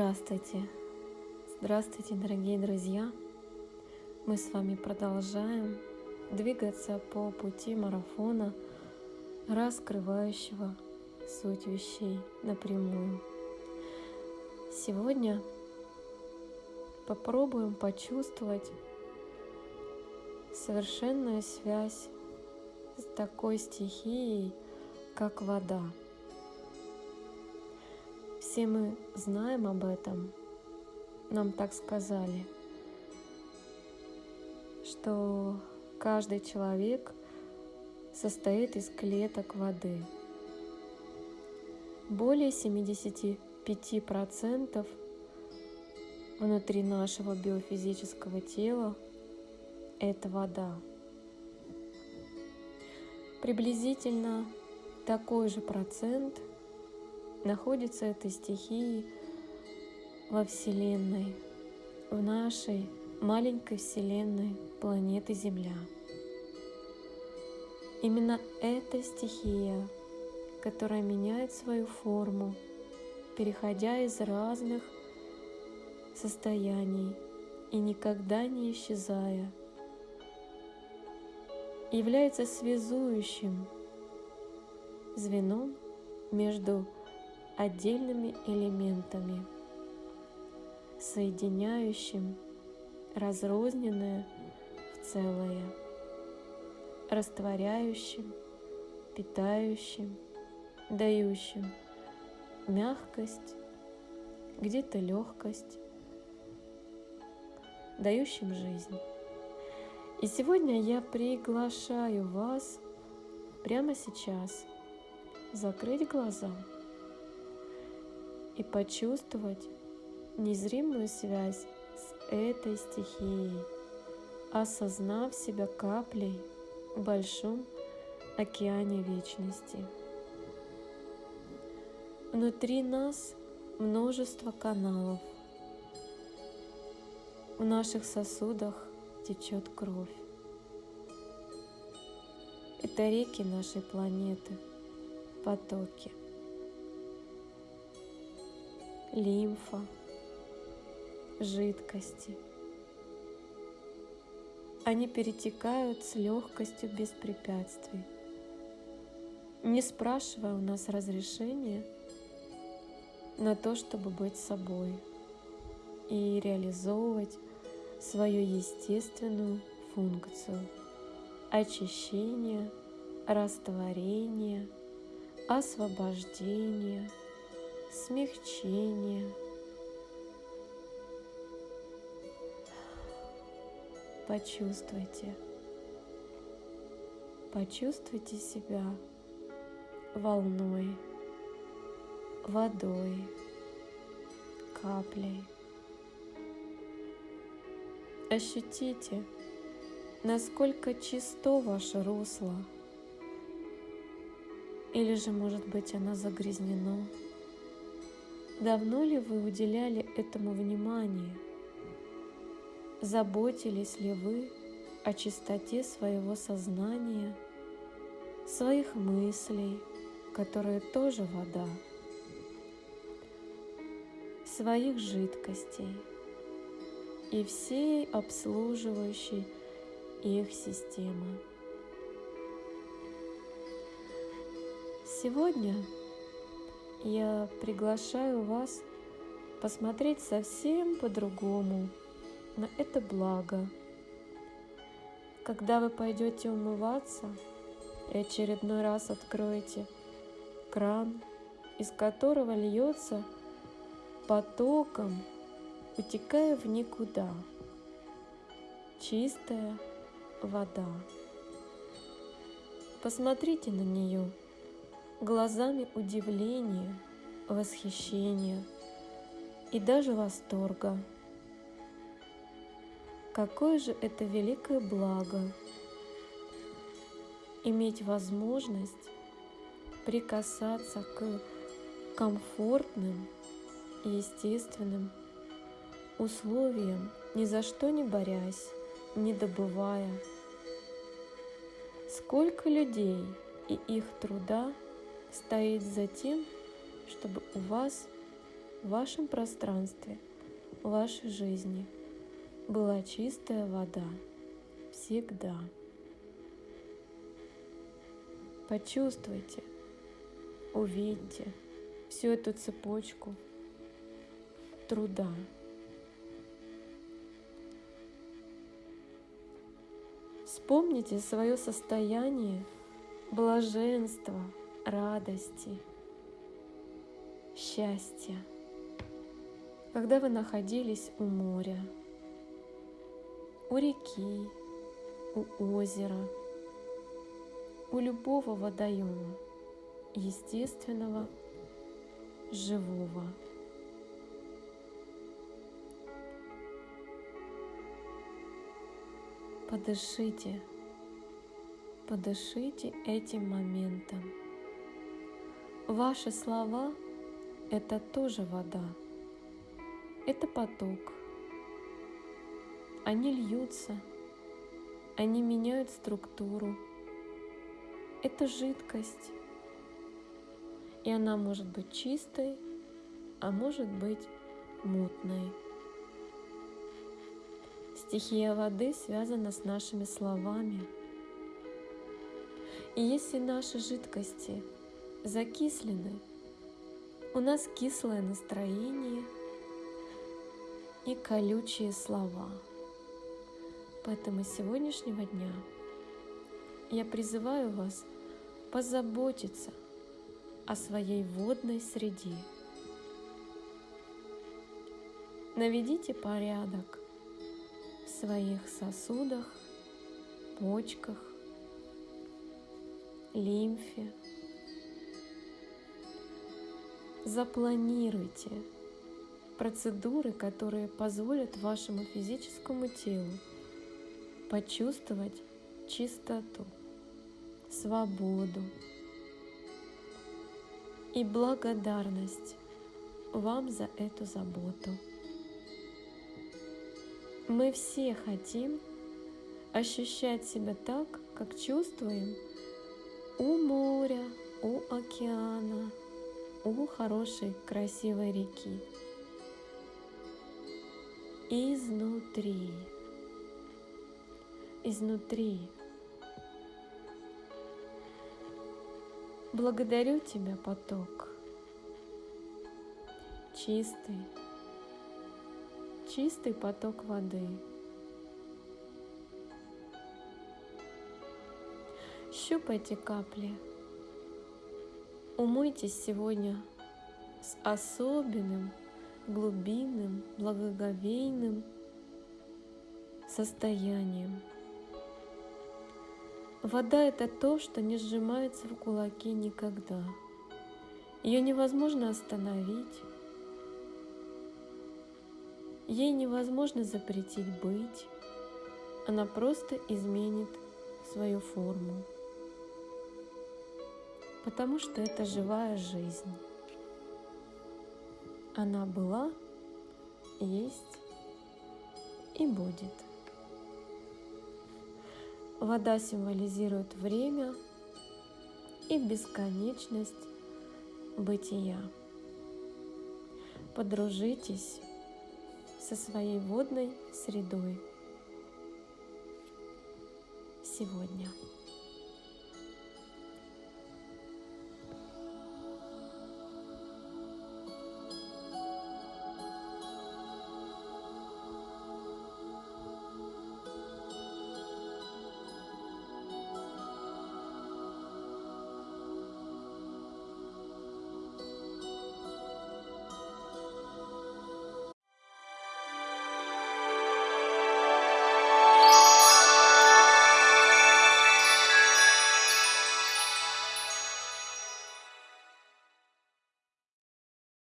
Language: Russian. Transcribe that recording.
Здравствуйте! Здравствуйте, дорогие друзья! Мы с вами продолжаем двигаться по пути марафона, раскрывающего суть вещей напрямую. Сегодня попробуем почувствовать совершенную связь с такой стихией, как вода – все мы знаем об этом. Нам так сказали, что каждый человек состоит из клеток воды. Более 75% внутри нашего биофизического тела – это вода. Приблизительно такой же процент – находится этой стихии во Вселенной, в нашей маленькой Вселенной планеты Земля. Именно эта стихия, которая меняет свою форму, переходя из разных состояний и никогда не исчезая, является связующим звеном между отдельными элементами, соединяющим разрозненное в целое, растворяющим, питающим, дающим мягкость, где-то легкость, дающим жизнь. И сегодня я приглашаю вас прямо сейчас закрыть глаза – и почувствовать незримую связь с этой стихией, осознав себя каплей в большом океане вечности. Внутри нас множество каналов. В наших сосудах течет кровь. Это реки нашей планеты, потоки лимфа, жидкости. Они перетекают с легкостью без препятствий, не спрашивая у нас разрешения на то, чтобы быть собой и реализовывать свою естественную функцию очищения, растворения, освобождения – смягчение. Почувствуйте, почувствуйте себя волной, водой, каплей. Ощутите, насколько чисто ваше русло, или же, может быть, оно загрязнено. Давно ли вы уделяли этому внимание? Заботились ли вы о чистоте своего сознания, своих мыслей, которые тоже вода, своих жидкостей и всей обслуживающей их системы? Сегодня я приглашаю вас посмотреть совсем по-другому на это благо. Когда вы пойдете умываться и очередной раз откроете кран, из которого льется потоком, утекая в никуда, чистая вода. Посмотрите на нее – глазами удивления, восхищения и даже восторга. Какое же это великое благо иметь возможность прикасаться к комфортным и естественным условиям, ни за что не борясь, не добывая. Сколько людей и их труда – стоит за тем, чтобы у вас в вашем пространстве, в вашей жизни была чистая вода всегда. Почувствуйте, увидьте всю эту цепочку труда. Вспомните свое состояние блаженства, радости, счастья, когда вы находились у моря, у реки, у озера – у любого водоема, естественного, живого. Подышите, подышите этим моментом. Ваши слова — это тоже вода, это поток. Они льются, они меняют структуру — это жидкость. И она может быть чистой, а может быть мутной. Стихия воды связана с нашими словами. И если наши жидкости закислены, у нас кислое настроение и колючие слова. Поэтому с сегодняшнего дня я призываю вас позаботиться о своей водной среде. Наведите порядок в своих сосудах, почках, лимфе. Запланируйте процедуры, которые позволят вашему физическому телу почувствовать чистоту свободу и благодарность вам за эту заботу. Мы все хотим ощущать себя так, как чувствуем у моря, у океана, у хорошей красивой реки. Изнутри. Изнутри Благодарю Тебя, поток, чистый, чистый поток воды. Щупайте капли. Умойтесь сегодня с особенным, глубинным, благоговейным состоянием – Вода – это то, что не сжимается в кулаке никогда. Ее невозможно остановить. Ей невозможно запретить быть. Она просто изменит свою форму. Потому что это живая жизнь. Она была, есть и будет. Вода символизирует время и бесконечность бытия. Подружитесь со своей водной средой сегодня.